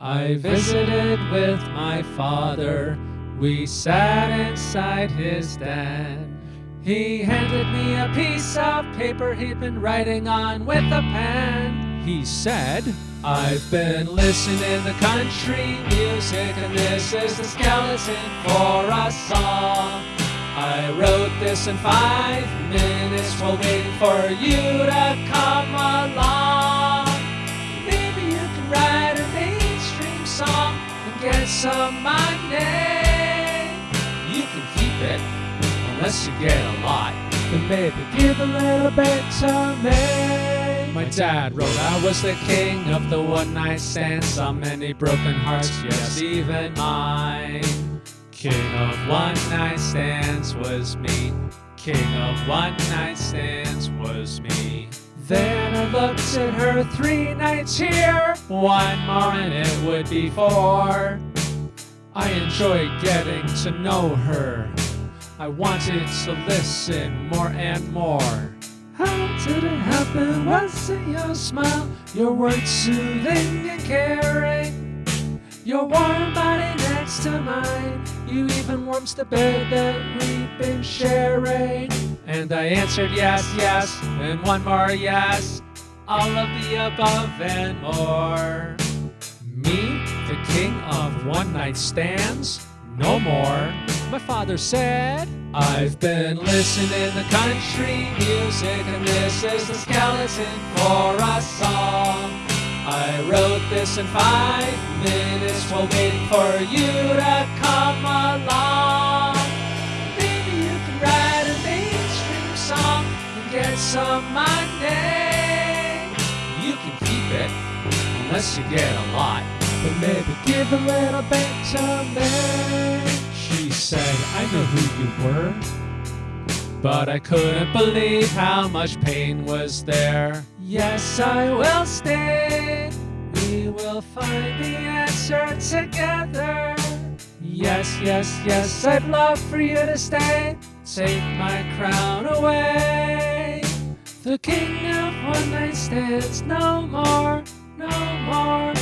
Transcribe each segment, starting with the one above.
I visited with my father. We sat inside his den. He handed me a piece of paper he'd been writing on with a pen. He said, I've been listening to country music, and this is the skeleton for a song. I wrote this in five minutes while waiting for you to come along. And get some money. You can keep it unless you get a lot. Then maybe give a little bit to me. My dad wrote I was the king of the one night stands. So many broken hearts, yes, even mine. King of one night stands was me. King of one night stands was me. Then I looked at her three nights here. One more and it would be four. I enjoyed getting to know her. I wanted to listen more and more. How did it happen? Was it your smile? Your words soothing and caring? Your warm body next to mine. You even warms the bed that we've been sharing. And I answered yes, yes, and one more yes. All of the above and more. Me, the king of one night stands? No more. My father said, I've been listening to country music, and this is the skeleton for a song. I wrote this in five minutes waiting for you to come along. Maybe you can write a mainstream song and get some money. You can keep it unless you get a lot, but maybe give a little bit to me. She said, I know who you were. But I couldn't believe how much pain was there. Yes, I will stay. We will find the answer together. Yes, yes, yes, I'd love for you to stay. Take my crown away. The king of one night stands, no more, no more,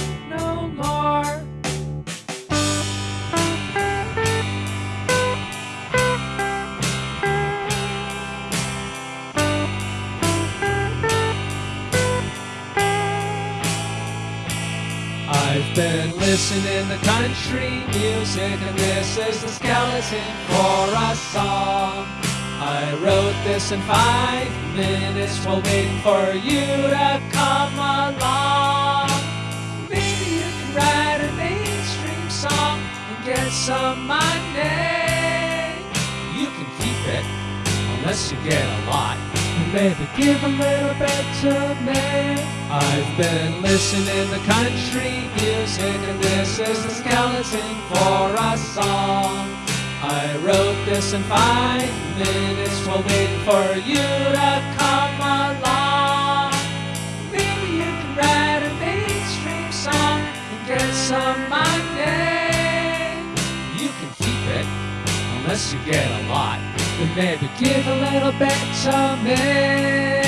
been listening to country music, and this is the skeleton for a song. I wrote this in five minutes while waiting for you to come along. Maybe you can write a mainstream song and get some money. You can keep it unless you get a lot. Baby, give a little bit to me. I've been listening to country music, and this is the skeleton for a song. I wrote this in five minutes while waiting for you to come along. Maybe you can write a mainstream song and get some money. You can keep it unless you get a lot. But maybe give a little bit to me.